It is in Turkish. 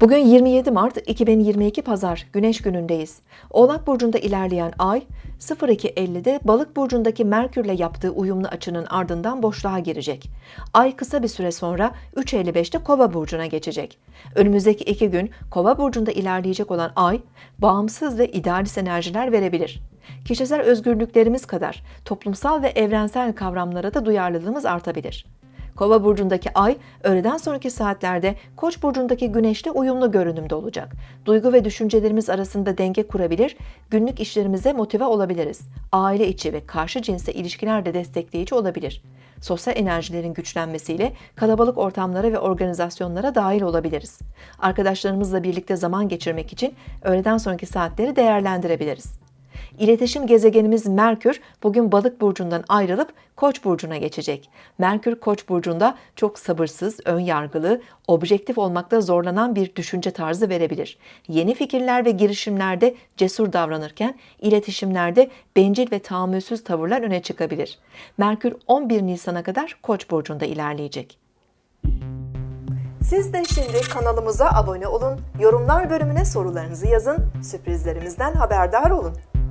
Bugün 27 Mart 2022 Pazar Güneş günündeyiz. Oğlak burcunda ilerleyen ay 02.50'de Balık burcundaki Merkürle yaptığı uyumlu açının ardından boşluğa girecek. Ay kısa bir süre sonra 3.55'te Kova burcuna geçecek. Önümüzdeki iki gün Kova burcunda ilerleyecek olan ay bağımsız ve idealist enerjiler verebilir. Kişisel özgürlüklerimiz kadar toplumsal ve evrensel kavramlara da duyarlılığımız artabilir. Kova burcundaki ay öğleden sonraki saatlerde Koç burcundaki güneşle uyumlu görünümde olacak. Duygu ve düşüncelerimiz arasında denge kurabilir, günlük işlerimize motive olabiliriz. Aile içi ve karşı cinsle ilişkiler de destekleyici olabilir. Sosyal enerjilerin güçlenmesiyle kalabalık ortamlara ve organizasyonlara dahil olabiliriz. Arkadaşlarımızla birlikte zaman geçirmek için öğleden sonraki saatleri değerlendirebiliriz. İletişim gezegenimiz Merkür bugün Balık burcundan ayrılıp Koç burcuna geçecek. Merkür Koç burcunda çok sabırsız, ön yargılı, objektif olmakta zorlanan bir düşünce tarzı verebilir. Yeni fikirler ve girişimlerde cesur davranırken iletişimlerde bencil ve tahammülsüz tavırlar öne çıkabilir. Merkür 11 Nisan'a kadar Koç burcunda ilerleyecek. Siz de şimdi kanalımıza abone olun, yorumlar bölümüne sorularınızı yazın, sürprizlerimizden haberdar olun.